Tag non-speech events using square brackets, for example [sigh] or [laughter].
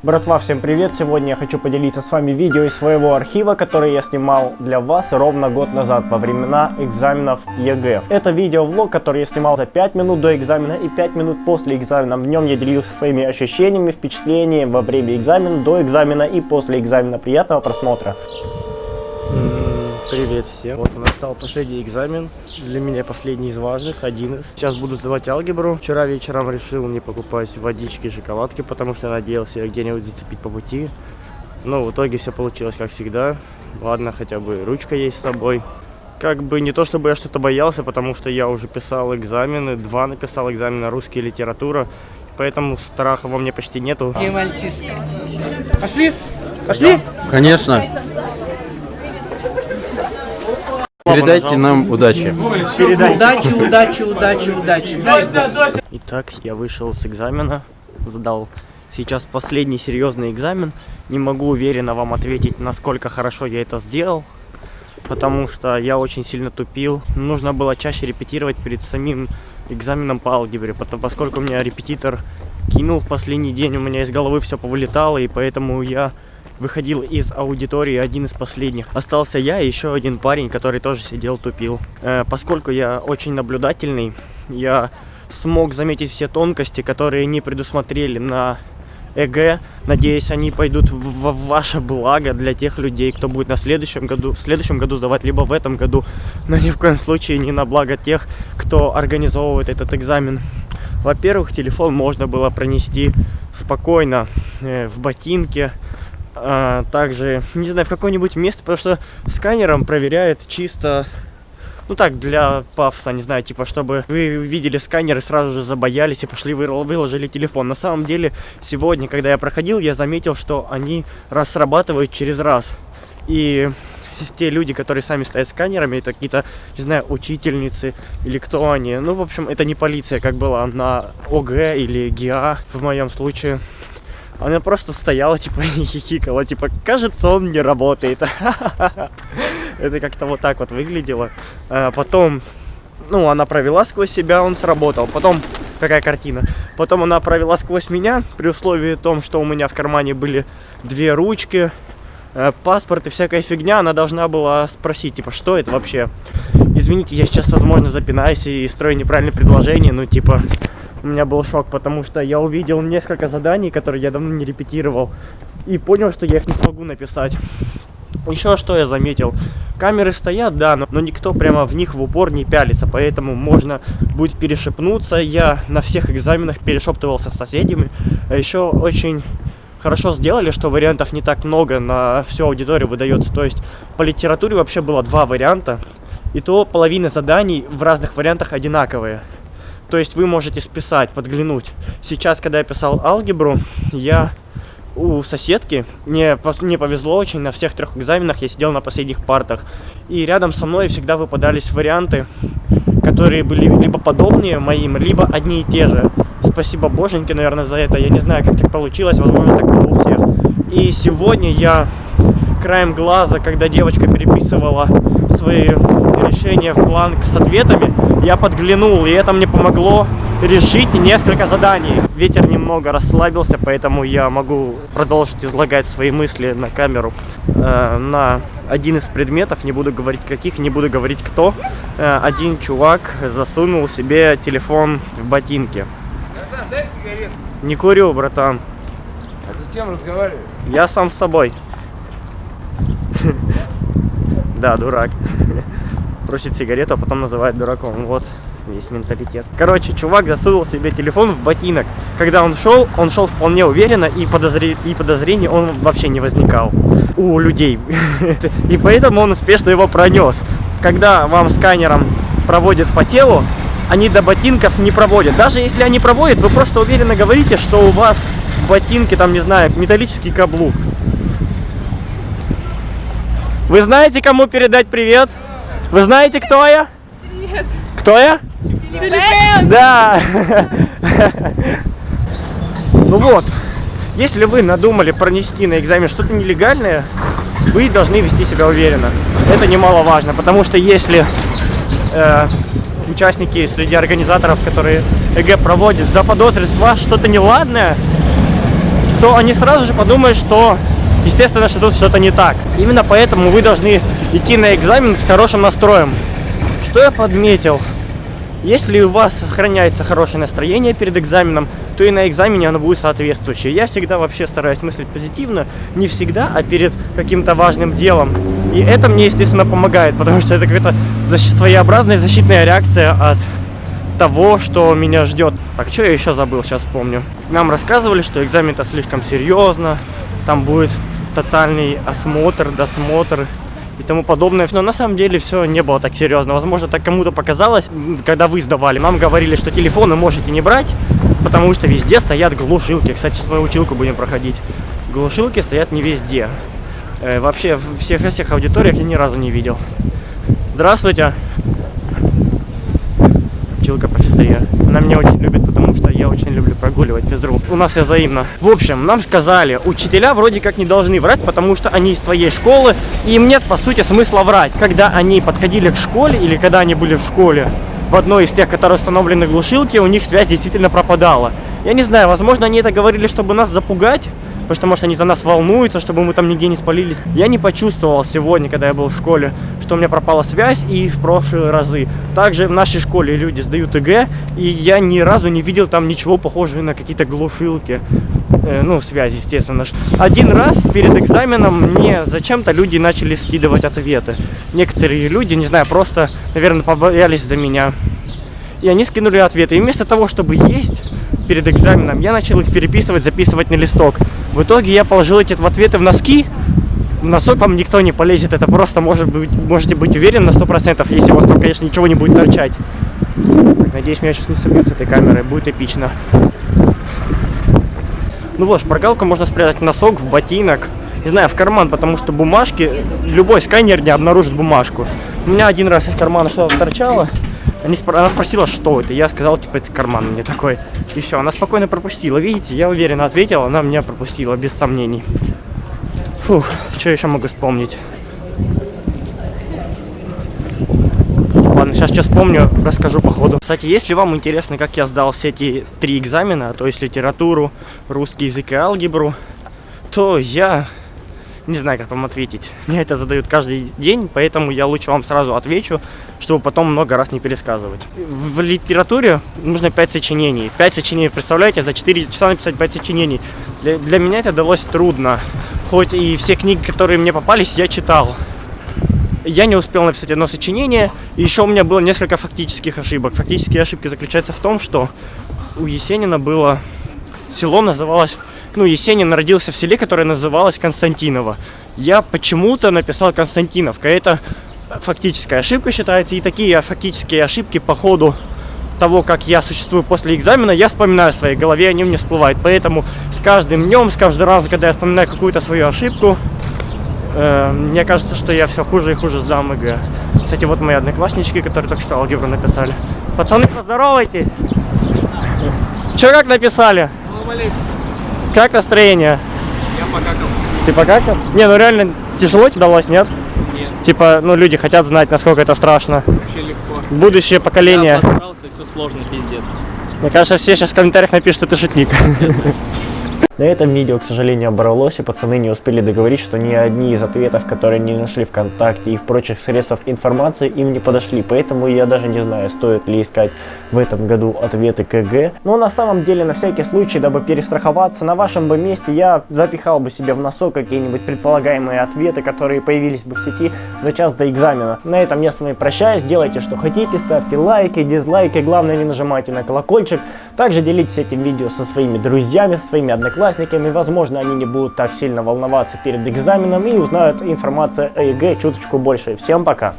Братва, всем привет! Сегодня я хочу поделиться с вами видео из своего архива, который я снимал для вас ровно год назад, во времена экзаменов ЕГЭ. Это видео-влог, который я снимал за 5 минут до экзамена и 5 минут после экзамена. В нем я делился своими ощущениями, впечатлениями во время экзамена, до экзамена и после экзамена. Приятного просмотра! Привет всем. Вот у нас стал последний экзамен. Для меня последний из важных, один из. Сейчас буду сдавать алгебру. Вчера вечером решил не покупать водички, шоколадки, потому что надеялся где-нибудь зацепить по пути. Но в итоге все получилось как всегда. Ладно, хотя бы ручка есть с собой. Как бы не то, чтобы я что-то боялся, потому что я уже писал экзамены, два написал экзамена русский и литература. Поэтому страха во мне почти нету. И мальчишка. Пошли? Пошли? Конечно. Передайте нам удачи. Передай. Удачи, удачи, удачи, удачи. Бог. Итак, я вышел с экзамена, сдал сейчас последний серьезный экзамен. Не могу уверенно вам ответить, насколько хорошо я это сделал, потому что я очень сильно тупил. Нужно было чаще репетировать перед самим экзаменом по алгебре, потому, поскольку у меня репетитор кинул в последний день, у меня из головы все повылетало, и поэтому я выходил из аудитории один из последних. Остался я и еще один парень, который тоже сидел тупил. Э, поскольку я очень наблюдательный, я смог заметить все тонкости, которые не предусмотрели на ЭГЭ. Надеюсь, они пойдут в, ваше благо для тех людей, кто будет на следующем году, в следующем году сдавать, либо в этом году. Но ни в коем случае не на благо тех, кто организовывает этот экзамен. Во-первых, телефон можно было пронести спокойно э, в ботинке, а, также, не знаю, в какое-нибудь место, потому что сканером проверяет чисто, ну так, для пафоса, не знаю, типа, чтобы вы видели сканер и сразу же забоялись и пошли, выложили телефон. На самом деле, сегодня, когда я проходил, я заметил, что они раз срабатывают через раз. И те люди, которые сами стоят сканерами, это какие-то, не знаю, учительницы или кто они. Ну, в общем, это не полиция, как была на ОГ или ГИА в моем случае. Она просто стояла, типа, [laughs] и хихикала, типа, кажется, он не работает. [laughs] Это как-то вот так вот выглядело. А потом, ну, она провела сквозь себя, он сработал. Потом, какая картина. Потом она провела сквозь меня, при условии том, что у меня в кармане были две ручки, э, паспорт и всякая фигня. Она должна была спросить, типа, что это вообще? Извините, я сейчас, возможно, запинаюсь и строю неправильное предложение, ну, типа, у меня был шок, потому что я увидел несколько заданий, которые я давно не репетировал, и понял, что я их не смогу написать. Еще что я заметил, камеры стоят, да, но, но никто прямо в них в упор не пялится, поэтому можно будет перешепнуться. Я на всех экзаменах перешептывался с соседями. А еще очень хорошо сделали, что вариантов не так много на всю аудиторию выдается. То есть по литературе вообще было два варианта, и то половина заданий в разных вариантах одинаковые. То есть вы можете списать, подглянуть. Сейчас, когда я писал алгебру, я у соседки, мне, мне повезло очень, на всех трех экзаменах я сидел на последних партах. И рядом со мной всегда выпадались варианты, которые были либо подобные моим, либо одни и те же. Спасибо боженьке, наверное, за это. Я не знаю, как так получилось, возможно, так было у всех. И сегодня я краем глаза, когда девочка переписывала свои решения в бланк с ответами, я подглянул, и это мне помогло решить несколько заданий. Ветер немного расслабился, поэтому я могу продолжить излагать свои мысли на камеру. Э, на один из предметов, не буду говорить каких, не буду говорить кто, э, один чувак засунул себе телефон в ботинки. Не курю, братан. А ты с кем разговариваешь? Я сам с собой. [laughs] Да, дурак. Просит сигарету, а потом называет дураком. Вот весь менталитет. Короче, чувак засунул себе телефон в ботинок. Когда он шел, он шел вполне уверенно, и, подозре... и подозрений он вообще не возникал у людей. [laughs] И поэтому он успешно его пронес. Когда вам сканером проводят по телу, они до ботинков не проводят. Даже если они проводят, вы просто уверенно говорите, что у вас в ботинке, там, не знаю, металлический каблук. Вы знаете, кому передать привет? Вы знаете, кто я? Привет. Кто я? Филиппен. Да. Ну вот, если вы надумали пронести на экзамен что-то нелегальное, вы должны вести себя уверенно. Это немаловажно, потому что если э, участники среди организаторов, которые ЕГЭ проводят, заподозрят в вас что-то неладное, то они сразу же подумают, что, естественно, что тут что-то не так. Именно поэтому вы должны идти на экзамен с хорошим настроем. Что я подметил? Если у вас сохраняется хорошее настроение перед экзаменом, то и на экзамене оно будет соответствующее. Я всегда вообще стараюсь мыслить позитивно, не всегда, а перед каким-то важным делом. И это мне, естественно, помогает, потому что это какая-то защ- своеобразная защитная реакция от того, что меня ждет. Так, что я еще забыл, сейчас помню. Нам рассказывали, что экзамен это слишком серьезно, там будет тотальный осмотр, досмотр и тому подобное. Но на самом деле все не было так серьезно. Возможно, так кому-то показалось, когда вы сдавали. Нам говорили, что телефоны можете не брать, потому что везде стоят глушилки. Кстати, сейчас мы училку будем проходить. Глушилки стоят не везде. Э, вообще, в всех, во всех аудиториях я ни разу не видел. Здравствуйте. Училка физре. Она меня очень любит, я очень люблю прогуливать физру. У нас все взаимно. В общем, нам сказали, учителя вроде как не должны врать, потому что они из твоей школы, и им нет, по сути, смысла врать. Когда они подходили к школе, или когда они были в школе, в одной из тех, которые установлены глушилки, у них связь действительно пропадала. Я не знаю, возможно, они это говорили, чтобы нас запугать, потому что, может, они за нас волнуются, чтобы мы там нигде не спалились. Я не почувствовал сегодня, когда я был в школе, что у меня пропала связь и в прошлые разы. Также в нашей школе люди сдают ЕГЭ, и я ни разу не видел там ничего похожего на какие-то глушилки. Э, ну, связь, естественно. Один раз перед экзаменом мне зачем-то люди начали скидывать ответы. Некоторые люди, не знаю, просто, наверное, побоялись за меня. И они скинули ответы. И вместо того, чтобы есть перед экзаменом, я начал их переписывать, записывать на листок. В итоге я положил эти ответы в носки. В носок вам никто не полезет. Это просто может быть, можете быть уверены на 100%, если у вас там, конечно, ничего не будет торчать. Надеюсь, меня сейчас не собьют с этой камерой. Будет эпично. Ну вот, шпаргалку можно спрятать в носок, в ботинок, не знаю, в карман, потому что бумажки, любой сканер не обнаружит бумажку. У меня один раз из кармана что-то торчало, они спро- она спросила, что это, я сказал, типа, это карман мне такой. И все, она спокойно пропустила, видите, я уверенно ответил, она меня пропустила, без сомнений. Фух, что еще могу вспомнить? Ладно, сейчас что вспомню, расскажу по ходу. Кстати, если вам интересно, как я сдал все эти три экзамена, то есть литературу, русский язык и алгебру, то я не знаю, как вам ответить. Мне это задают каждый день, поэтому я лучше вам сразу отвечу, чтобы потом много раз не пересказывать. В литературе нужно 5 сочинений. 5 сочинений, представляете, за 4 часа написать 5 сочинений. Для, для меня это далось трудно. Хоть и все книги, которые мне попались, я читал. Я не успел написать одно сочинение, и еще у меня было несколько фактических ошибок. Фактические ошибки заключаются в том, что у Есенина было... Село называлось ну, Есенин родился в селе, которое называлось Константиново. Я почему-то написал Константиновка. Это фактическая ошибка считается. И такие фактические ошибки по ходу того, как я существую после экзамена, я вспоминаю в своей голове, они мне всплывают. Поэтому с каждым днем, с каждым разом, когда я вспоминаю какую-то свою ошибку, э, мне кажется, что я все хуже и хуже сдам ЕГЭ. Кстати, вот мои однокласснички, которые только что алгебру написали. Пацаны, поздоровайтесь! Че как написали? Как настроение? Я покакал. Ты покакал? Не, ну реально тяжело тебе далось, нет? Нет. Типа, ну люди хотят знать, насколько это страшно. Вообще легко. Будущее поколение. Я обосрался, все сложно, пиздец. Мне кажется, все сейчас в комментариях напишут, что ты шутник. На этом видео, к сожалению, оборвалось, и пацаны не успели договорить, что ни одни из ответов, которые они нашли ВКонтакте и в прочих средствах информации, им не подошли. Поэтому я даже не знаю, стоит ли искать в этом году ответы КГ. Но на самом деле, на всякий случай, дабы перестраховаться, на вашем бы месте я запихал бы себе в носок какие-нибудь предполагаемые ответы, которые появились бы в сети за час до экзамена. На этом я с вами прощаюсь, делайте что хотите, ставьте лайки, дизлайки, главное не нажимайте на колокольчик. Также делитесь этим видео со своими друзьями, со своими одноклассниками, возможно они не будут так сильно волноваться перед экзаменом и узнают информацию о ЕГЭ чуточку больше. Всем пока!